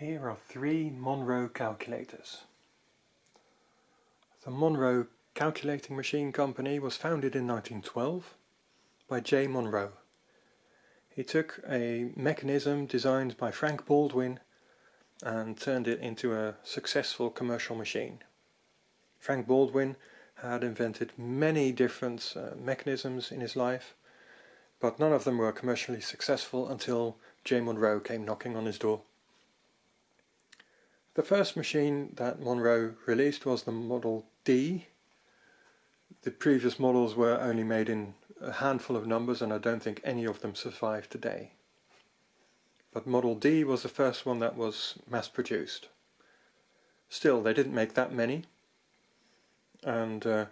Here are three Monroe calculators. The Monroe Calculating Machine Company was founded in 1912 by J. Monroe. He took a mechanism designed by Frank Baldwin and turned it into a successful commercial machine. Frank Baldwin had invented many different uh, mechanisms in his life, but none of them were commercially successful until J. Monroe came knocking on his door. The first machine that Monroe released was the Model D. The previous models were only made in a handful of numbers and I don't think any of them survive today. But Model D was the first one that was mass produced. Still, they didn't make that many and uh,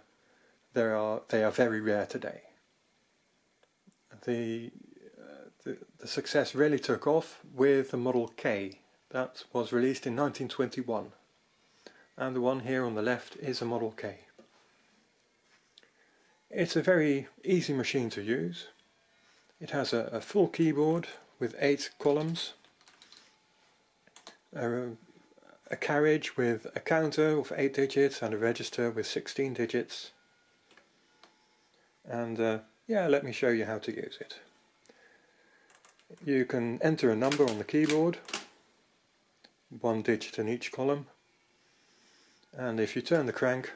they are they are very rare today. The, uh, the the success really took off with the Model K that was released in 1921 and the one here on the left is a Model K. It's a very easy machine to use. It has a, a full keyboard with eight columns, a, a carriage with a counter of 8 digits and a register with 16 digits. And uh, yeah, let me show you how to use it. You can enter a number on the keyboard, one digit in each column, and if you turn the crank,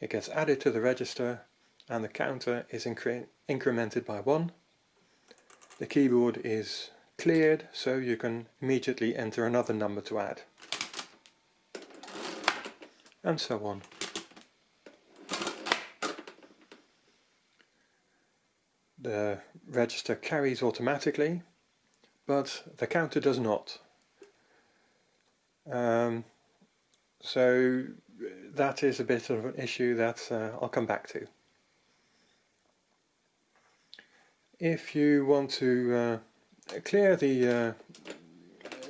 it gets added to the register and the counter is incre incremented by 1. The keyboard is cleared so you can immediately enter another number to add. And so on. The register carries automatically, but the counter does not. Um, so that is a bit of an issue that uh, I'll come back to. If you want to uh, clear the uh,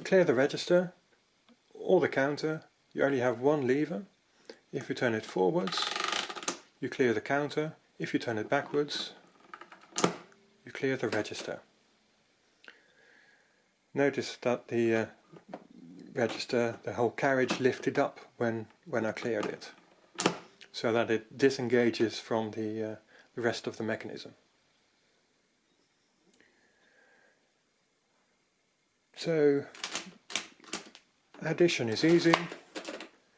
clear the register or the counter you only have one lever. If you turn it forwards you clear the counter. If you turn it backwards you clear the register. Notice that the uh, register the whole carriage lifted up when when I cleared it so that it disengages from the, uh, the rest of the mechanism So addition is easy,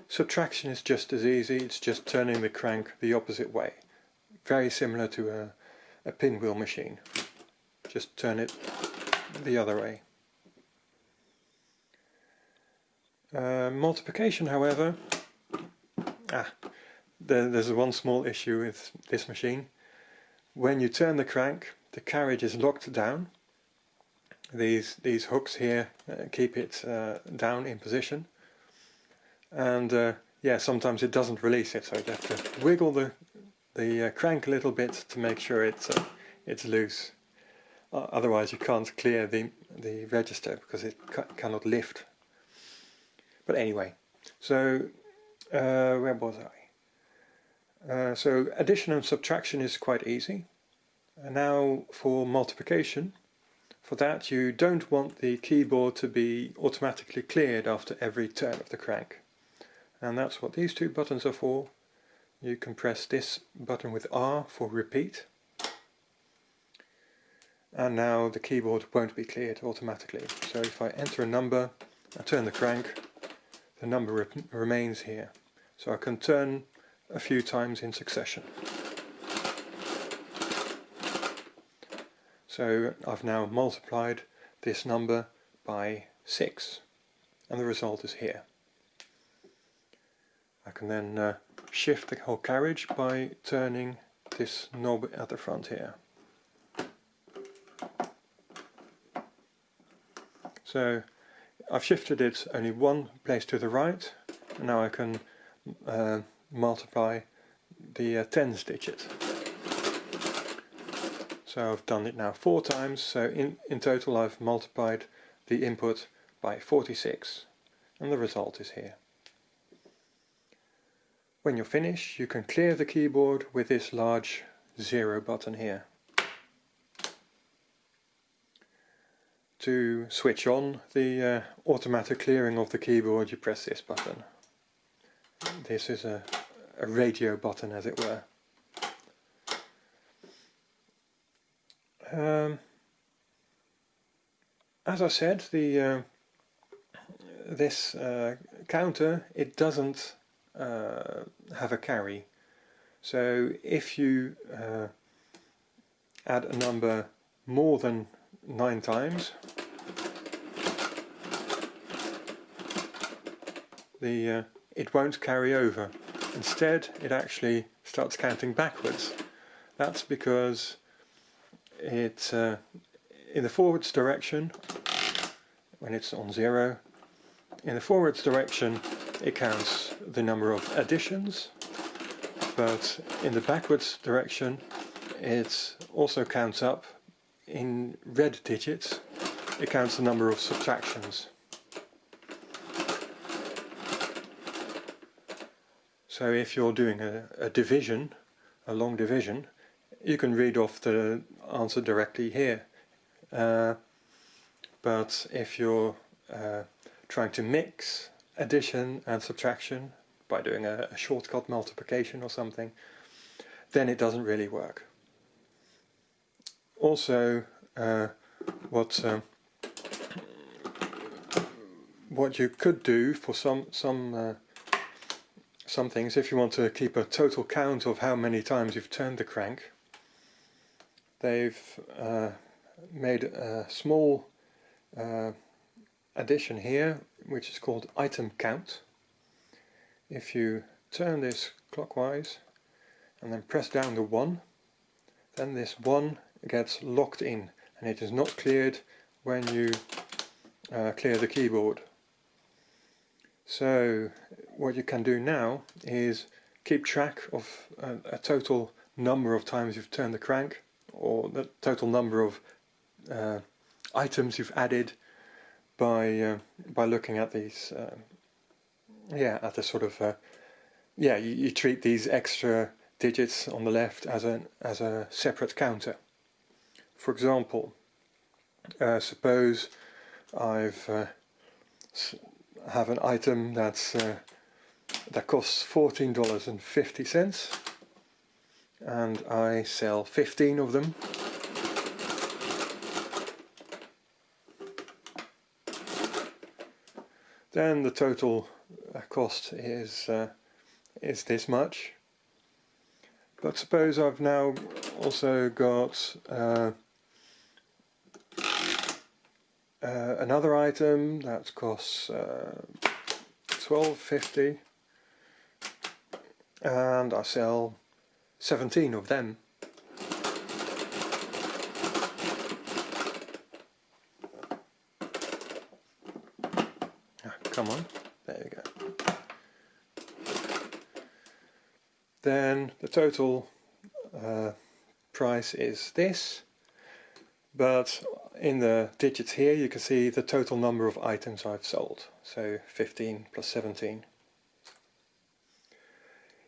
subtraction is just as easy, it's just turning the crank the opposite way. Very similar to a, a pinwheel machine, just turn it the other way. Uh, multiplication however, ah, there, there's one small issue with this machine. When you turn the crank, the carriage is locked down. These these hooks here uh, keep it uh, down in position. And uh, yeah sometimes it doesn't release it so you have to wiggle the the uh, crank a little bit to make sure it's it's loose. Otherwise you can't clear the the register because it ca cannot lift but anyway so uh, where was I so addition and subtraction is quite easy and now for multiplication for that you don't want the keyboard to be automatically cleared after every turn of the crank. And that's what these two buttons are for. You can press this button with R for repeat. And now the keyboard won't be cleared automatically. So if I enter a number, I turn the crank, the number re remains here. So I can turn a few times in succession. So I've now multiplied this number by 6 and the result is here. I can then uh, shift the whole carriage by turning this knob at the front here. So I've shifted it only one place to the right and now I can uh, multiply the uh, tens digit. So I've done it now four times, so in, in total I've multiplied the input by 46 and the result is here. When you're finished you can clear the keyboard with this large zero button here. To switch on the uh, automatic clearing of the keyboard you press this button. This is a, a radio button as it were. Um, as I said, the uh, this uh, counter it doesn't uh, have a carry. So if you uh, add a number more than nine times, the uh, it won't carry over. Instead, it actually starts counting backwards. That's because it uh, in the forwards direction when it's on zero in the forwards direction it counts the number of additions but in the backwards direction it also counts up in red digits it counts the number of subtractions so if you're doing a, a division a long division you can read off the answer directly here. Uh, but if you're uh, trying to mix addition and subtraction by doing a, a, shortcut multiplication or something, then it doesn't really work. Also, uh, what um, what you could do for some some uh, some things, if you want to keep a total count of how many times you've turned the crank, they've uh, made a small uh, addition here which is called item count. If you turn this clockwise and then press down the 1 then this 1 gets locked in and it is not cleared when you uh, clear the keyboard. So what you can do now is keep track of a, a total number of times you've turned the crank or the total number of uh, items you've added by uh, by looking at these uh, yeah at the sort of uh, yeah you, you, treat these extra digits on the left as a as a separate counter. For example uh, suppose I've uh, have an item that's that costs fourteen dollars and fifty cents. And I sell 15 of them. Then the total uh, cost is uh, is this much. But suppose I've now also got uh, uh, another item that costs uh, 12.50 and I sell 17 of them. Ah, come on, there you go. Then the total uh, price is this, but in the digits here you can see the total number of items I've sold, so 15 plus 17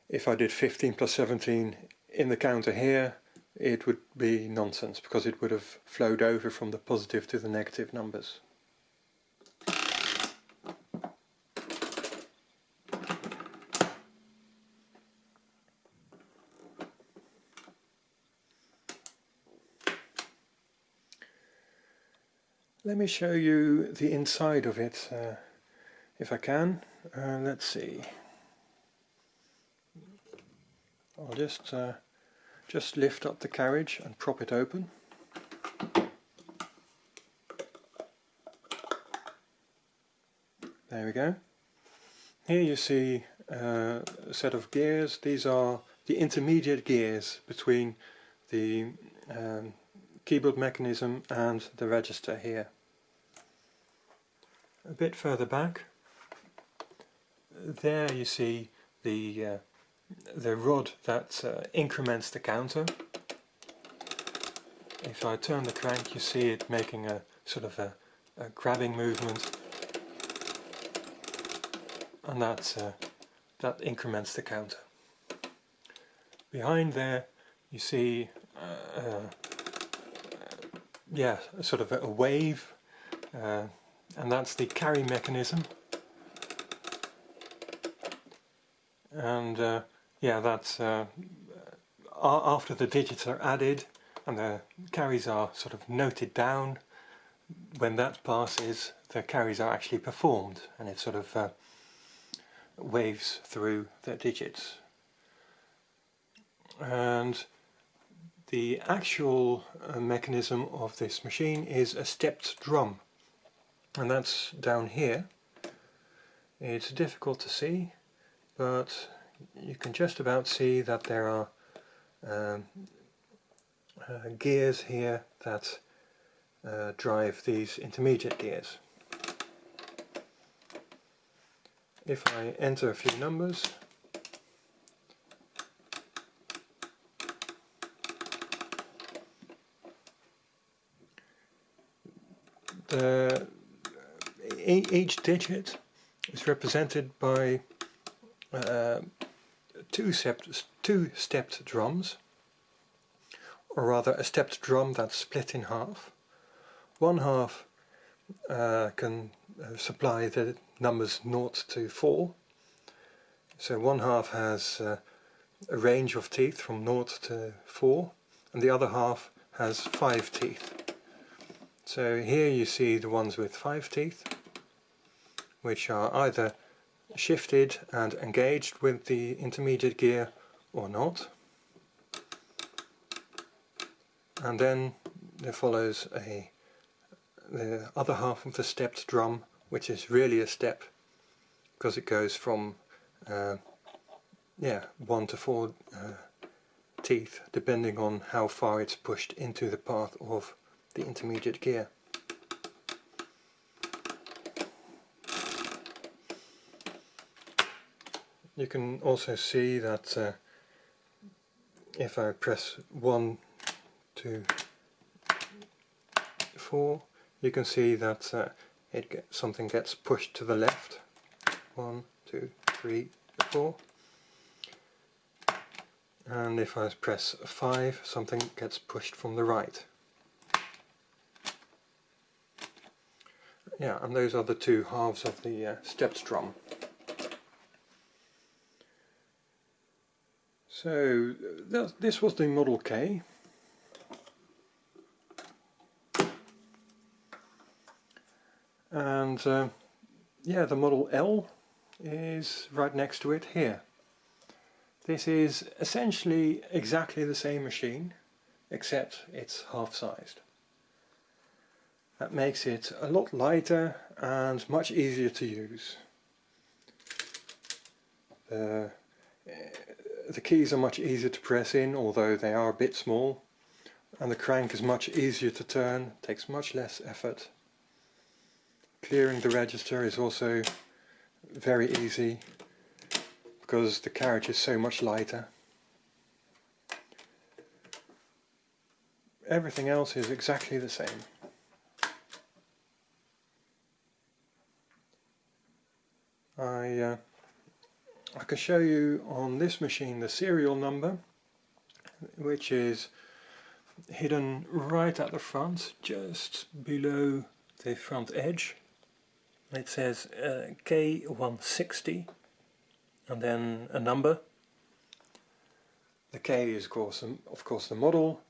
if I did 15 plus 17 in the counter here it would be nonsense because it would have flowed over from the positive to the negative numbers. Let me show you the inside of it uh, if I can. Uh, let's see. I'll just uh, just lift up the carriage and prop it open. There we go. Here you see uh, a set of gears. These are the intermediate gears between the um, keyboard mechanism and the register here. A bit further back, there you see the uh, the rod that uh, increments the counter. If I turn the crank you see it making a sort of a, a grabbing movement and that, uh, that increments the counter. Behind there you see uh, uh yeah, sort of a wave uh, and that's the carry mechanism. And uh, yeah that's uh, after the digits are added and the carries are sort of noted down when that passes the carries are actually performed and it sort of uh, waves through the digits. And the actual uh, mechanism of this machine is a stepped drum and that's down here it's difficult to see but you can just about see that there are um, uh, gears here that uh, drive these intermediate gears. If I enter a few numbers the each digit is represented by uh, two, two stepped drums, or rather a stepped drum that's split in half. One half uh, can uh, supply the numbers 0 to 4, so one half has uh, a range of teeth from 0 to 4, and the other half has 5 teeth. So here you see the ones with 5 teeth, which are either shifted and engaged with the intermediate gear or not. And then there follows a the other half of the stepped drum, which is really a step because it goes from uh, yeah one to four uh, teeth, depending on how far it's pushed into the path of the intermediate gear. You can also see that uh, if I press 1, 2, 4, you can see that uh, it get, something gets pushed to the left. 1, 2, 3, 4. And if I press 5, something gets pushed from the right. Yeah, and those are the two halves of the uh, stepped drum. So this was the Model K. And uh, yeah, the Model L is right next to it here. This is essentially exactly the same machine, except it's half-sized. That makes it a lot lighter and much easier to use. The keys are much easier to press in, although they are a bit small. And the crank is much easier to turn, takes much less effort. Clearing the register is also very easy because the carriage is so much lighter. Everything else is exactly the same. I uh, I can show you on this machine the serial number which is hidden right at the front just below the front edge. It says uh, K160 and then a number. The K is of course, of course the model.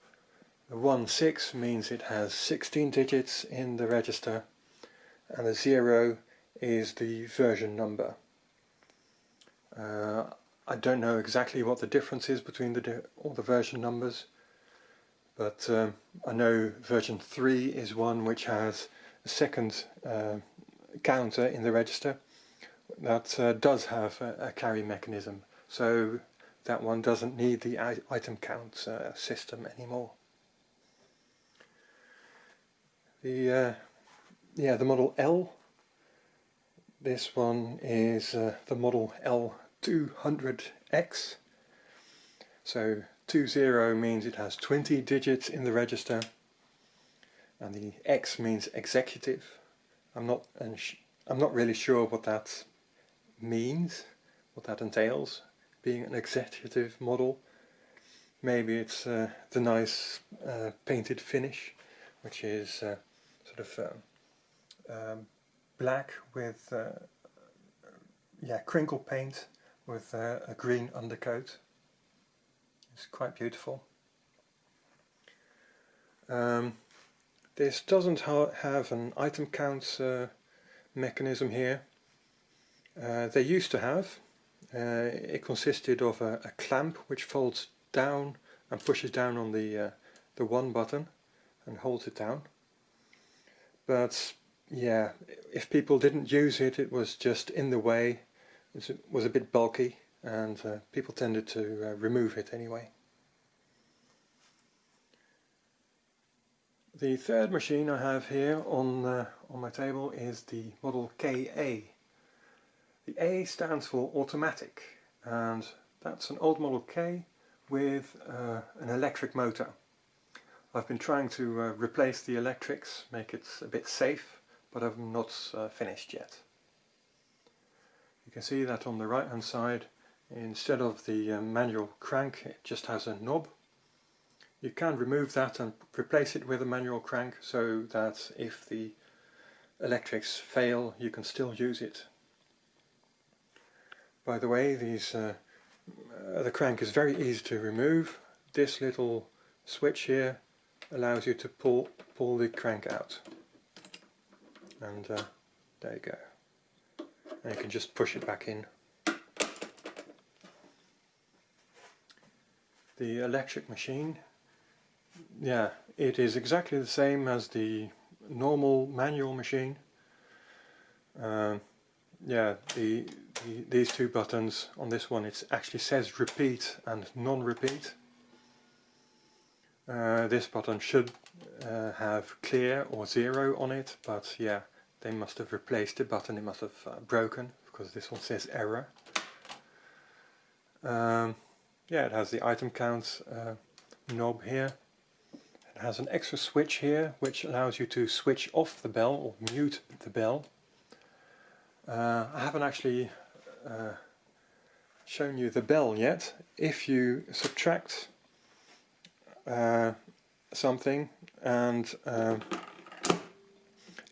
The 16 means it has 16 digits in the register and the 0 is the version number uh, I don't know exactly what the difference is between the all the version numbers, but um, I know version 3 is one which has a second uh, counter in the register that uh, does have a, a, carry mechanism, so that one doesn't need the item count uh, system anymore. The uh, yeah the model L. This one is uh, the model L 200X. So 20 means it has 20 digits in the register and the X means executive. I'm not I'm not really sure what that means, what that entails, being an executive model. Maybe it's uh, the nice uh, painted finish, which is uh, sort of um, um, black with uh, yeah crinkle paint with uh, a green undercoat. It's quite beautiful. Um, this doesn't ha have an item count uh, mechanism here. Uh, they used to have. Uh, it consisted of a, a, clamp which folds down and pushes down on the uh, the one button and holds it down. But yeah, if people didn't use it, it was just in the way. It was a bit bulky, and uh, people tended to uh, remove it anyway. The third machine I have here on, uh, on my table is the model KA. The A stands for automatic and that's an old model K with uh, an electric motor. I've been trying to uh, replace the electrics, make it a bit safe, but I've not uh, finished yet. You can see that on the right hand side, instead of the uh, manual crank, it just has a knob you can remove that and replace it with a manual crank so that if the electrics fail you can still use it. By the way, these uh, uh, the crank is very easy to remove. This little switch here allows you to pull pull the crank out. And uh, there you go. And you can just push it back in. The electric machine yeah, it is exactly the same as the normal manual machine. Uh, yeah, the, the, these two buttons on this one, it actually says repeat and non-repeat. Uh, this button should uh, have clear or zero on it, but yeah, they must have replaced the button, it must have uh, broken, because this one says error. Um, yeah, it has the item count uh, knob here. It has an extra switch here which allows you to switch off the bell or mute the bell. Uh, I haven't actually uh, shown you the bell yet. If you subtract uh, something and uh,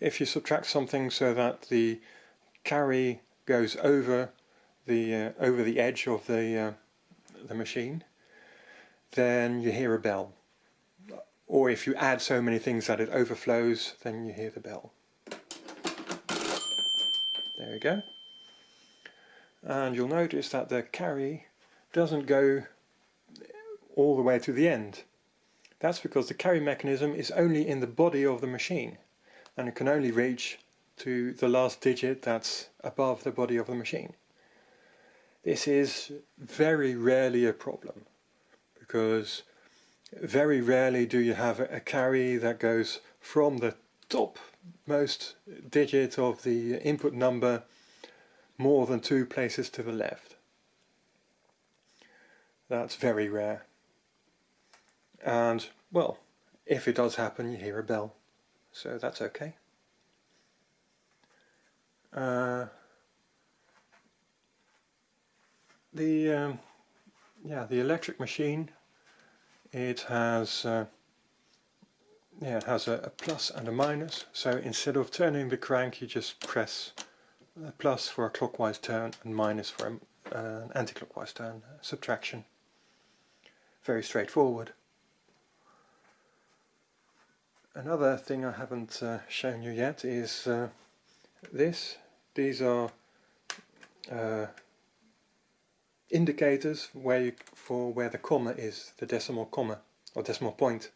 if you subtract something so that the carry goes over the uh, over the edge of the uh, the machine then you hear a bell or if you add so many things that it overflows, then you hear the bell. There we go. And you'll notice that the carry doesn't go all the way to the end. That's because the carry mechanism is only in the body of the machine and it can only reach to the last digit that's above the body of the machine. This is very rarely a problem because very rarely do you have a carry that goes from the topmost digit of the input number more than two places to the left. That's very rare. And, well, if it does happen, you hear a bell. So that's okay. Uh, the um, yeah the electric machine it has uh, yeah, it has a, a plus and a minus. So instead of turning the crank you just press a plus for a clockwise turn and minus for an uh, anti-clockwise turn subtraction. Very straightforward another thing I haven't uh, shown you yet is uh, this these are uh, indicators where you, for where the comma is, the decimal comma or decimal point.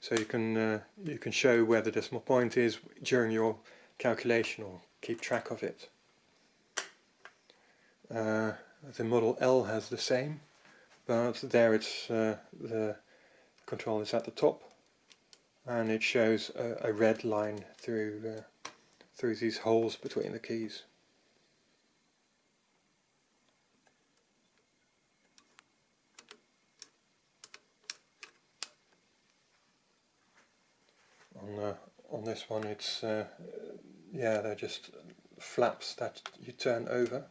So you can uh, you can show where the decimal point is during your calculation or keep track of it. Uh, the Model L has the same, but there it's uh, the control is at the top, and it shows a, a red line through uh, through these holes between the keys. on uh, on this one it's uh, yeah they're just flaps that you turn over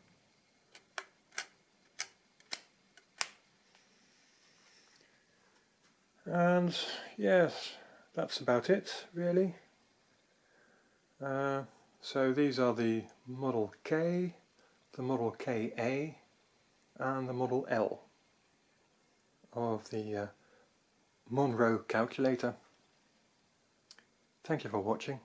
and yes that's about it really Uh, so these are the Model K, the Model KA and the Model L of the uh, Monroe calculator. Thank you for watching.